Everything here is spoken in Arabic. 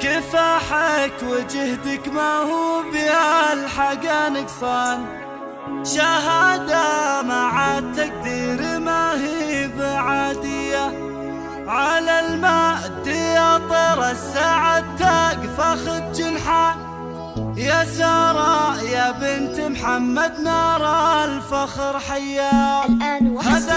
كفاحك وجهدك ما هو بهالحق؟ نقصان شهادة مع التقدير ما هي بعادية. على الماء طير السعد تقفى خد جنحان يا سارة يا بنت محمد نار الفخر حيا الآن هذا